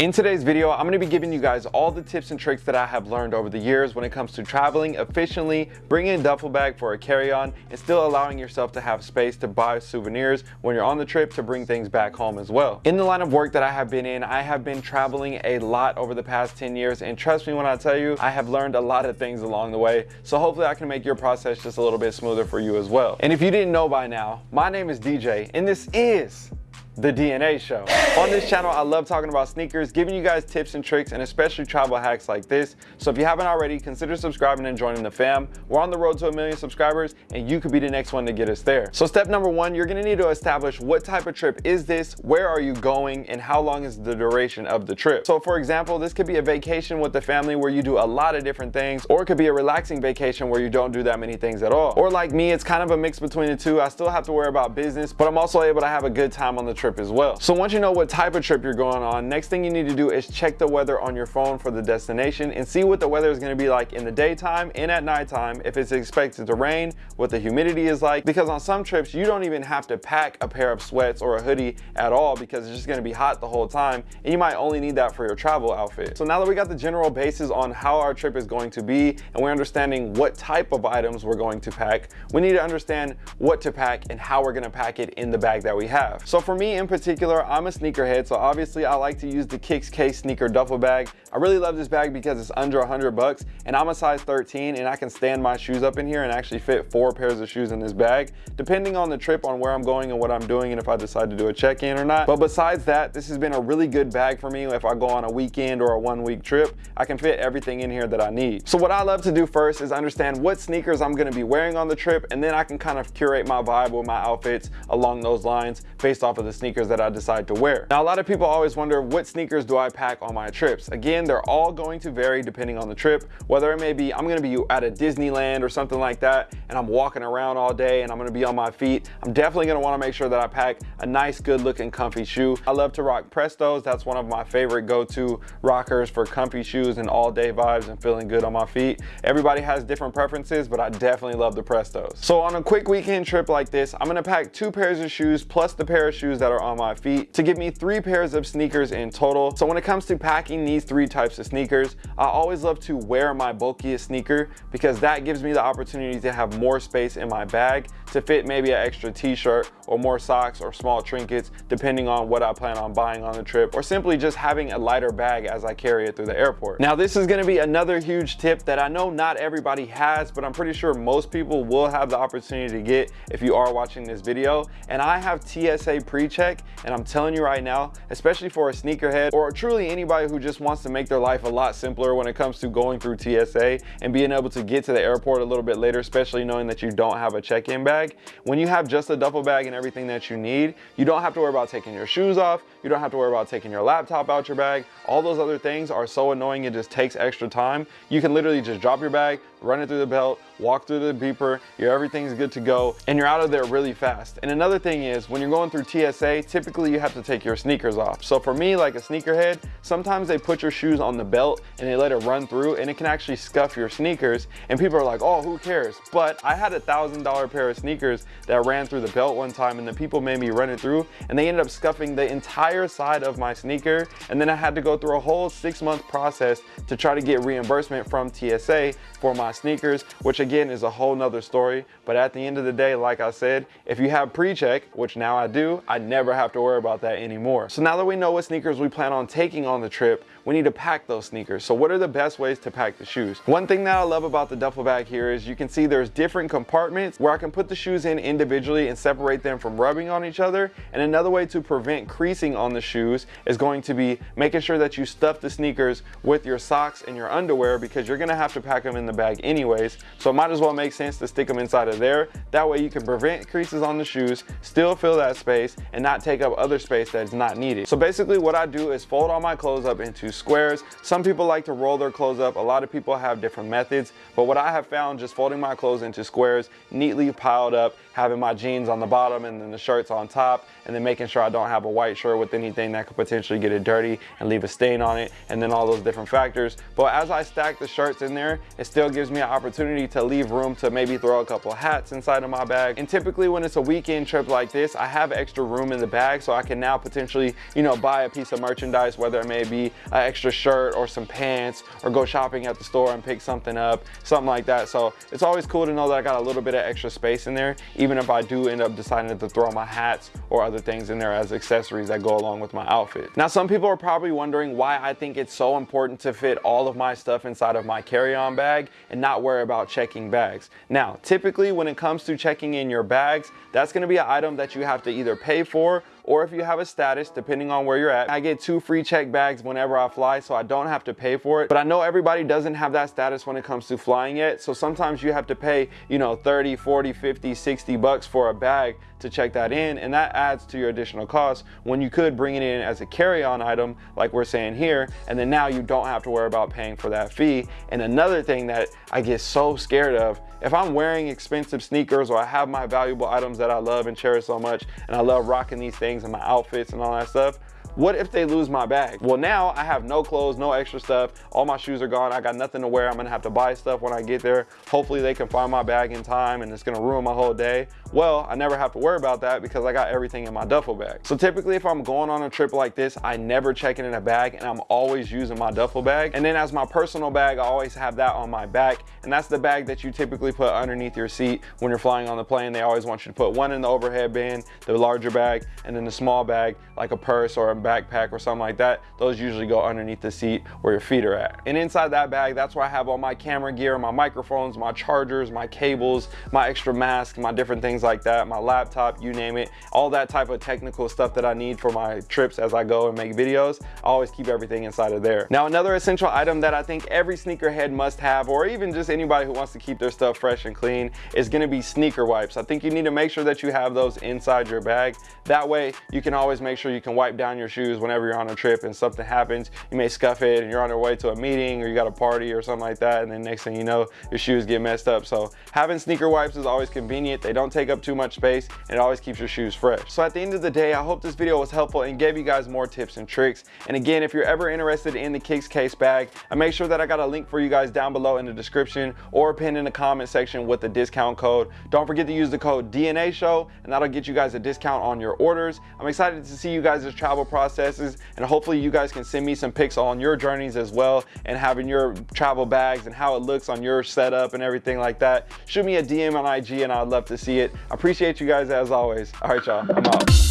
In today's video, I'm gonna be giving you guys all the tips and tricks that I have learned over the years when it comes to traveling efficiently, bringing a duffel bag for a carry-on, and still allowing yourself to have space to buy souvenirs when you're on the trip to bring things back home as well. In the line of work that I have been in, I have been traveling a lot over the past 10 years, and trust me when I tell you, I have learned a lot of things along the way, so hopefully I can make your process just a little bit smoother for you as well. And if you didn't know by now, my name is DJ, and this is the DNA Show. On this channel, I love talking about sneakers, giving you guys tips and tricks, and especially travel hacks like this. So if you haven't already, consider subscribing and joining the fam. We're on the road to a million subscribers, and you could be the next one to get us there. So step number one, you're gonna need to establish what type of trip is this, where are you going, and how long is the duration of the trip. So for example, this could be a vacation with the family where you do a lot of different things, or it could be a relaxing vacation where you don't do that many things at all. Or like me, it's kind of a mix between the two. I still have to worry about business, but I'm also able to have a good time on the trip trip as well. So once you know what type of trip you're going on, next thing you need to do is check the weather on your phone for the destination and see what the weather is gonna be like in the daytime and at nighttime, if it's expected to rain, what the humidity is like, because on some trips, you don't even have to pack a pair of sweats or a hoodie at all because it's just gonna be hot the whole time and you might only need that for your travel outfit. So now that we got the general basis on how our trip is going to be and we're understanding what type of items we're going to pack, we need to understand what to pack and how we're gonna pack it in the bag that we have. So for me, in particular, I'm a sneakerhead, so obviously I like to use the Kicks Case sneaker duffel bag. I really love this bag because it's under 100 bucks and I'm a size 13 and I can stand my shoes up in here and actually fit four pairs of shoes in this bag, depending on the trip, on where I'm going and what I'm doing and if I decide to do a check-in or not. But besides that, this has been a really good bag for me if I go on a weekend or a one week trip. I can fit everything in here that I need. So what I love to do first is understand what sneakers I'm gonna be wearing on the trip and then I can kind of curate my vibe with my outfits along those lines based off of the sneakers that I decide to wear. Now, a lot of people always wonder what sneakers do I pack on my trips? Again, they're all going to vary depending on the trip, whether it may be I'm gonna be at a Disneyland or something like that, and I'm walking around all day and I'm gonna be on my feet. I'm definitely gonna wanna make sure that I pack a nice, good looking comfy shoe. I love to rock Prestos. That's one of my favorite go-to rockers for comfy shoes and all day vibes and feeling good on my feet. Everybody has different preferences, but I definitely love the Prestos. So on a quick weekend trip like this, I'm gonna pack two pairs of shoes plus the pair of shoes that are on my feet to give me three pairs of sneakers in total. So when it comes to packing these three types of sneakers, I always love to wear my bulkiest sneaker because that gives me the opportunity to have more space in my bag to fit maybe an extra t-shirt or more socks or small trinkets depending on what I plan on buying on the trip or simply just having a lighter bag as I carry it through the airport. Now this is gonna be another huge tip that I know not everybody has but I'm pretty sure most people will have the opportunity to get if you are watching this video and I have TSA pre-check and I'm telling you right now especially for a sneakerhead or truly anybody who just wants to make their life a lot simpler when it comes to going through TSA and being able to get to the airport a little bit later especially knowing that you don't have a check-in bag bag. When you have just a duffel bag and everything that you need, you don't have to worry about taking your shoes off. You don't have to worry about taking your laptop out your bag. All those other things are so annoying, it just takes extra time. You can literally just drop your bag, run it through the belt, walk through the beeper, your everything's good to go, and you're out of there really fast. And another thing is, when you're going through TSA, typically you have to take your sneakers off. So for me, like a sneakerhead, sometimes they put your shoes on the belt and they let it run through and it can actually scuff your sneakers. And people are like, oh, who cares? But I had a thousand dollar pair of sneakers that ran through the belt one time and the people made me run it through and they ended up scuffing the entire side of my sneaker. And then I had to go through a whole six month process to try to get reimbursement from TSA for my sneakers, which again is a whole nother story. But at the end of the day, like I said, if you have pre-check, which now I do, I never have to worry about that anymore. So now that we know what sneakers we plan on taking on the trip, we need to pack those sneakers. So what are the best ways to pack the shoes? One thing that I love about the duffel bag here is you can see there's different compartments where I can put the shoes in individually and separate them from rubbing on each other. And another way to prevent creasing on the shoes is going to be making sure that you stuff the sneakers with your socks and your underwear because you're gonna have to pack them in the bag anyways. So it might as well make sense to stick them inside of there. That way you can prevent creases on the shoes, still fill that space and not take up other space that's not needed. So basically what I do is fold all my clothes up into squares. Some people like to roll their clothes up. A lot of people have different methods, but what I have found just folding my clothes into squares, neatly piled up, having my jeans on the bottom and then the shirts on top, and then making sure I don't have a white shirt with anything that could potentially get it dirty and leave a stain on it, and then all those different factors. But as I stack the shirts in there, it still gives me an opportunity to leave room to maybe throw a couple hats inside of my bag. And typically when it's a weekend trip like this, I have extra room in the bag so I can now potentially, you know, buy a piece of merchandise, whether it may be an extra shirt or some pants or go shopping at the store and pick something up, something like that. So it's always cool to know that I got a little bit of extra space in there, even if I do end up deciding to throw my hats or other things in there as accessories that go along with my outfit. Now, some people are probably wondering why I think it's so important to fit all of my stuff inside of my carry-on bag and not worry about checking bags. Now, typically when it comes to checking in your bags, that's gonna be an item that you have to either pay for or if you have a status, depending on where you're at. I get two free check bags whenever I fly, so I don't have to pay for it. But I know everybody doesn't have that status when it comes to flying yet. So sometimes you have to pay, you know, 30, 40, 50, 60 bucks for a bag to check that in. And that adds to your additional cost when you could bring it in as a carry-on item, like we're saying here. And then now you don't have to worry about paying for that fee. And another thing that I get so scared of if I'm wearing expensive sneakers or I have my valuable items that I love and cherish so much and I love rocking these things and my outfits and all that stuff, what if they lose my bag? Well, now I have no clothes, no extra stuff. All my shoes are gone. I got nothing to wear. I'm gonna have to buy stuff when I get there. Hopefully they can find my bag in time and it's gonna ruin my whole day. Well, I never have to worry about that because I got everything in my duffel bag. So typically if I'm going on a trip like this, I never check it in a bag and I'm always using my duffel bag. And then as my personal bag, I always have that on my back. And that's the bag that you typically put underneath your seat when you're flying on the plane. They always want you to put one in the overhead bin, the larger bag, and then the small bag, like a purse or a backpack or something like that, those usually go underneath the seat where your feet are at. And inside that bag, that's where I have all my camera gear, my microphones, my chargers, my cables, my extra mask, my different things like that, my laptop, you name it, all that type of technical stuff that I need for my trips as I go and make videos. I always keep everything inside of there. Now, another essential item that I think every sneakerhead must have, or even just anybody who wants to keep their stuff fresh and clean, is gonna be sneaker wipes. I think you need to make sure that you have those inside your bag. That way, you can always make sure you can wipe down your shoes whenever you're on a trip and something happens, you may scuff it and you're on your way to a meeting or you got a party or something like that. And then next thing you know, your shoes get messed up. So having sneaker wipes is always convenient. They don't take up too much space and it always keeps your shoes fresh. So at the end of the day, I hope this video was helpful and gave you guys more tips and tricks. And again, if you're ever interested in the Kicks case bag, I make sure that I got a link for you guys down below in the description or pinned in the comment section with the discount code. Don't forget to use the code DNA show and that'll get you guys a discount on your orders. I'm excited to see you guys' travel processes and hopefully you guys can send me some pics on your journeys as well and having your travel bags and how it looks on your setup and everything like that. Shoot me a DM on IG and I'd love to see it. I appreciate you guys as always. All right, y'all, I'm out.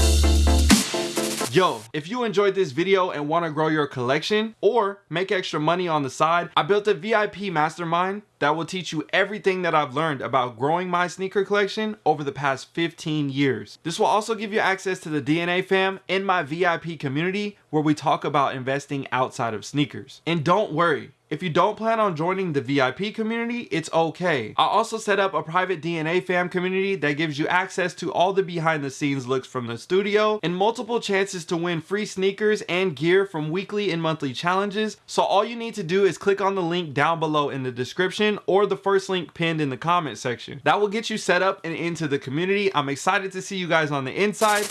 Yo, if you enjoyed this video and want to grow your collection or make extra money on the side, I built a VIP mastermind that will teach you everything that I've learned about growing my sneaker collection over the past 15 years. This will also give you access to the DNA fam in my VIP community where we talk about investing outside of sneakers. And don't worry, if you don't plan on joining the VIP community, it's okay. I also set up a private DNA fam community that gives you access to all the behind the scenes looks from the studio and multiple chances to win free sneakers and gear from weekly and monthly challenges. So all you need to do is click on the link down below in the description or the first link pinned in the comment section. That will get you set up and into the community. I'm excited to see you guys on the inside.